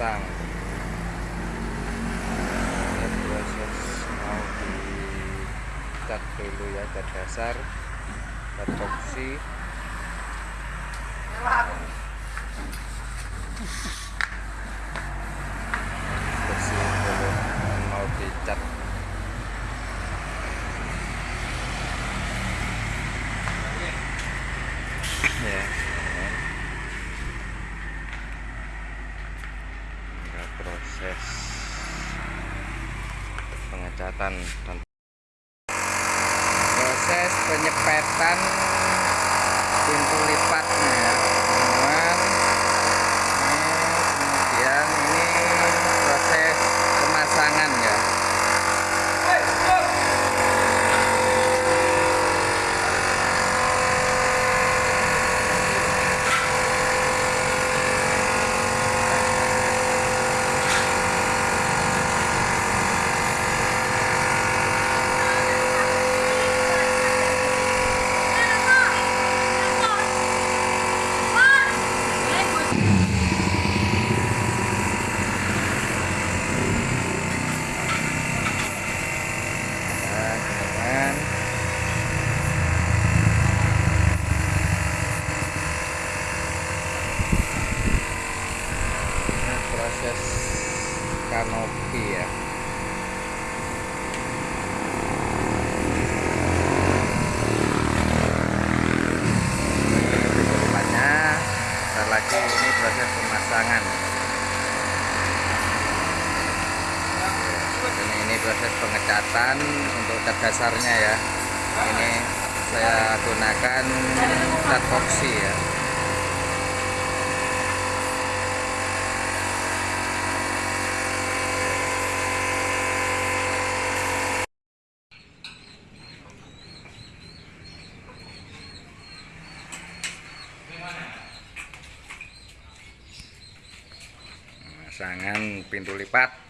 pasang ini proses mau dicat dulu ya cat dasar cat boxy yang mau dicat ya ini. Ada proses dan proses penyepetan pintu lipatnya ya teman kemudian ini proses pemasangan ya Nah, teman Ini proses kanopi ya depannya bentar lagi ini proses pemasangan ini, ini proses pengecatan cat dasarnya ya. Ini saya gunakan cat boxy ya. Pemasangan pintu lipat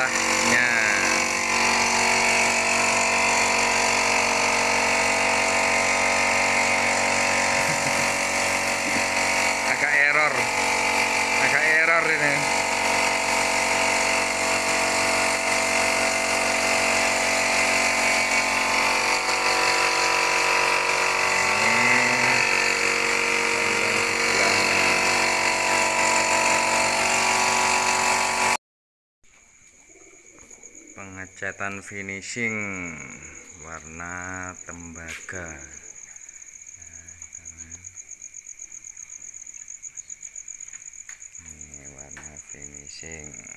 daerahnya pengecatan finishing. Warna tembaga. Ini warna finishing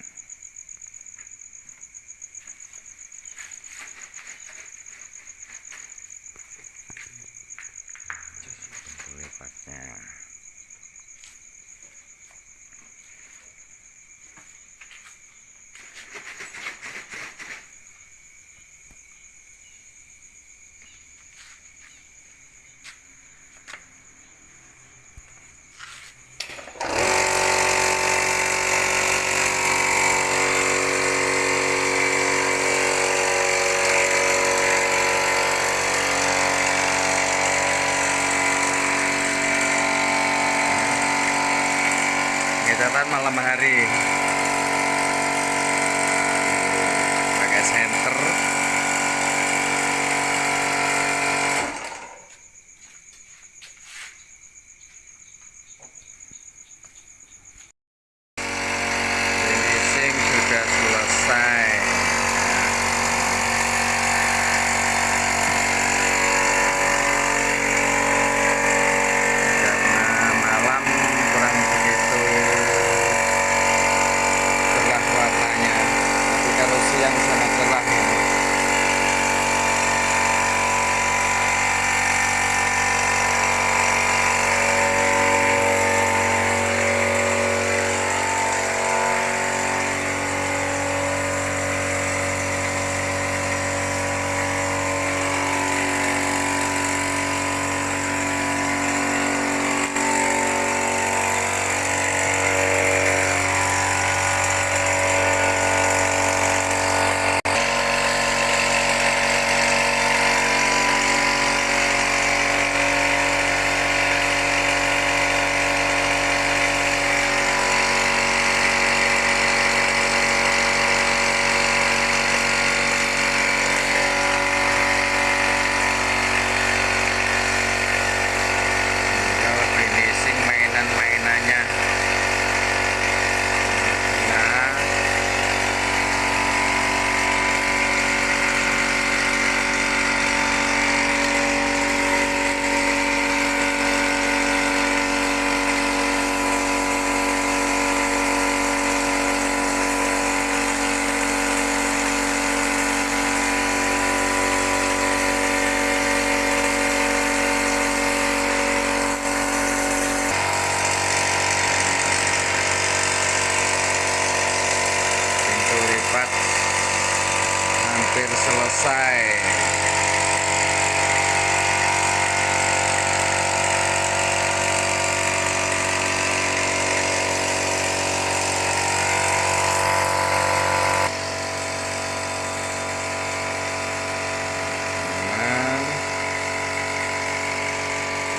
hampir selesai.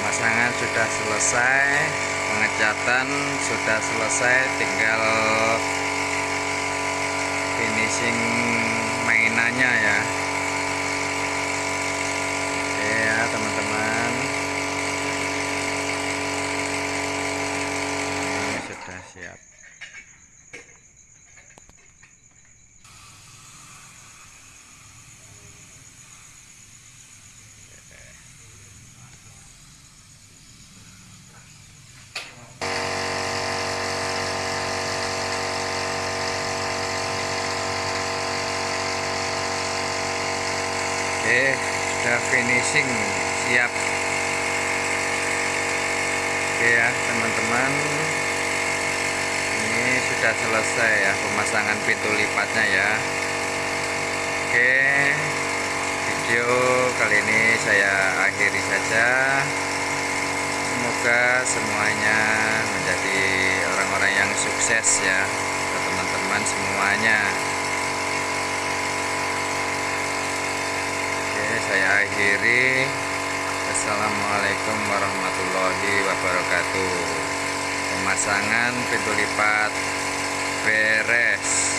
Pemasangan sudah selesai. Pengecatan sudah selesai. Tinggal finishing mainannya ya oke ya teman-teman ini sudah siap Oke, finishing, siap. Oke ya, teman-teman. Ini sudah selesai ya pemasangan pintu lipatnya ya. Oke, video kali ini saya akhiri saja. Semoga semuanya menjadi orang-orang yang sukses ya, teman-teman semuanya. Oke, saya akhiri. Assalamualaikum warahmatullahi wabarakatuh. Pemasangan pintu lipat beres.